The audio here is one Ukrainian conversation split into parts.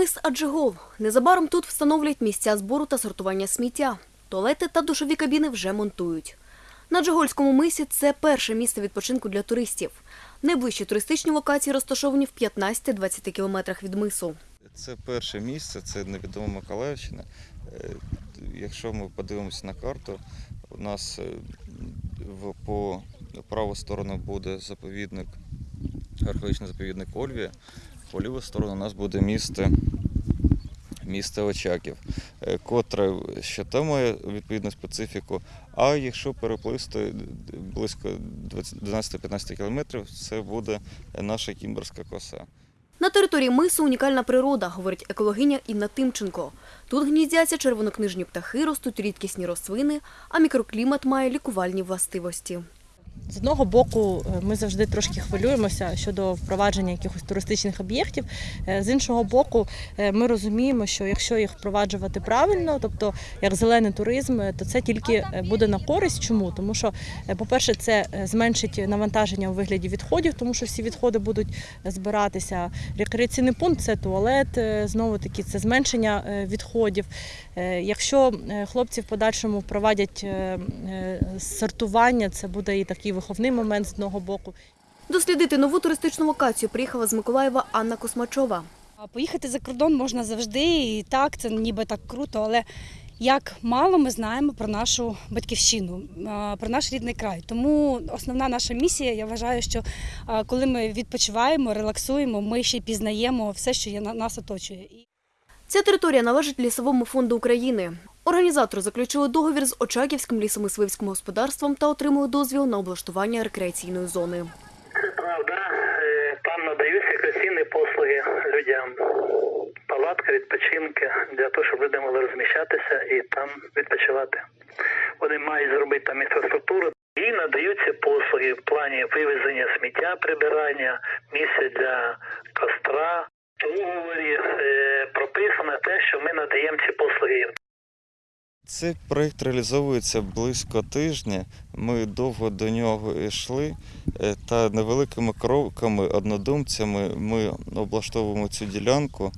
Мис Аджигол. Незабаром тут встановлять місця збору та сортування сміття. Туалети та душові кабіни вже монтують. На Джигольському мисі це перше місце відпочинку для туристів. Найближчі туристичні локації розташовані в 15-20 кілометрах від мису. Це перше місце, це невідома Миколаївщина. Е, Якщо ми подивимося на карту, у нас е, по праву сторону буде заповідник, археологічний заповідник Ольвія, по ліву сторону у нас буде місто, місто Очаків, е, котре ще там має відповідну специфіку. А якщо переплисти близько 12-15 кілометрів, це буде наша Кімберська коса. На території мису унікальна природа, говорить екологиня Інна Тимченко. Тут гніздяться червонокнижні птахи, ростуть рідкісні рослини, а мікроклімат має лікувальні властивості. З одного боку, е, ми завжди трошки хвилюємося щодо впровадження якихось туристичних об'єктів. Е, З іншого боку, е, ми розуміємо, що якщо їх впроваджувати правильно, тобто як зелений туризм, то це тільки буде на користь. Чому? Тому що, по-перше, це зменшить навантаження у вигляді відходів, тому що всі відходи будуть збиратися. Рекреаційний пункт це туалет, знову таки, це зменшення відходів. Якщо хлопці в подальшому впровадять сортування, це буде і такий виховний момент з одного боку. Дослідити нову туристичну локацію приїхала з Миколаєва Анна Космачова. Поїхати за кордон можна завжди, і так, це ніби так круто, але як мало ми знаємо про нашу батьківщину, про наш рідний край. Тому основна наша місія, я вважаю, що коли ми відпочиваємо, релаксуємо, ми ще й пізнаємо все, що нас оточує. Ця територія належить Лісовому фонду України. Організатори заключили договір з Очаківським лісомисливським господарством та отримали дозвіл на облаштування рекреаційної зони. Це правда. Е, Там надаються рекреаційні послуги людям. Палатка, відпочинки для того, щоб люди могли розміщатися і там відпочивати. Вони мають зробити там інфраструктуру. І надаються послуги в плані вивезення сміття, прибирання, місця для костра. В договорі е, прописано те, що ми надаємо ці послуги. Цей проєкт реалізовується близько тижня. Ми довго до нього йшли, е, та невеликими кроками, однодумцями ми облаштовуємо цю ділянку.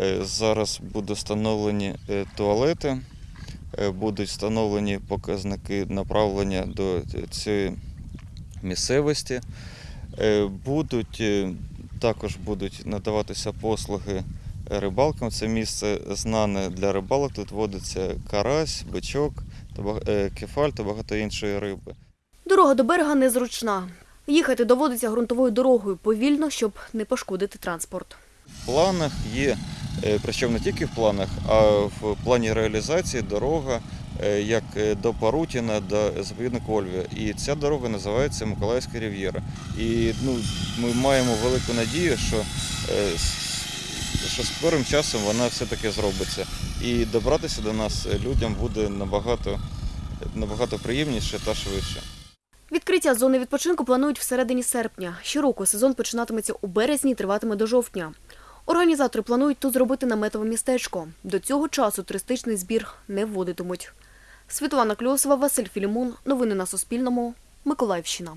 Е, Зараз будуть встановлені туалети, будуть встановлені показники направлення до цієї місцевості. Будуть також будуть надаватися послуги рибалкам. Це місце знане для рибалок. Тут водиться карась, бичок, е, кефаль та багато іншої риби. Дорога до берега незручна. Їхати доводиться ґрунтовою дорогою повільно, щоб не пошкодити транспорт. В планах є, е, причому не тільки в планах, а в плані реалізації дорога як е, до Парутіна, до заповідника Ольвія. І ця дорога називається Миколаївська Рів'єра. І ну, ми маємо велику надію, що, е, що скорим часом вона все-таки зробиться. І добратися до нас е, людям буде набагато, набагато приємніше та швидше. Відкриття зони відпочинку планують всередині серпня. Щороку сезон починатиметься у березні і триватиме до жовтня. Організатори планують тут зробити наметове містечко. До цього часу туристичний збір не вводитимуть. Світлана Кльосова, Василь Філімон. Новини на Суспільному. Миколаївщина.